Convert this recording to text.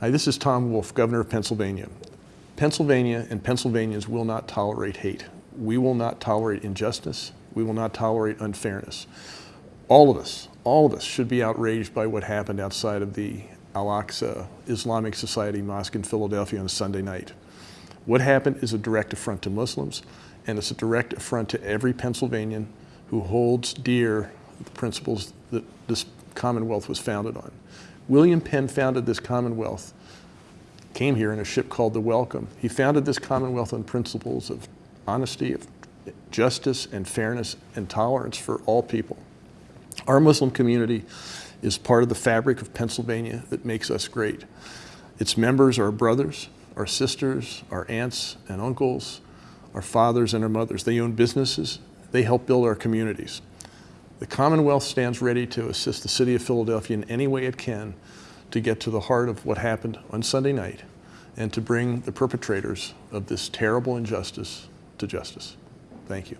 Hi, this is Tom Wolf, Governor of Pennsylvania. Pennsylvania and Pennsylvanians will not tolerate hate. We will not tolerate injustice. We will not tolerate unfairness. All of us, all of us should be outraged by what happened outside of the Al-Aqsa Islamic Society Mosque in Philadelphia on Sunday night. What happened is a direct affront to Muslims, and it's a direct affront to every Pennsylvanian who holds dear the principles that this Commonwealth was founded on. William Penn founded this Commonwealth, came here in a ship called the Welcome. He founded this Commonwealth on principles of honesty, of justice and fairness and tolerance for all people. Our Muslim community is part of the fabric of Pennsylvania that makes us great. Its members are brothers, our sisters, our aunts and uncles, our fathers and our mothers. They own businesses. They help build our communities. The Commonwealth stands ready to assist the city of Philadelphia in any way it can to get to the heart of what happened on Sunday night and to bring the perpetrators of this terrible injustice to justice. Thank you.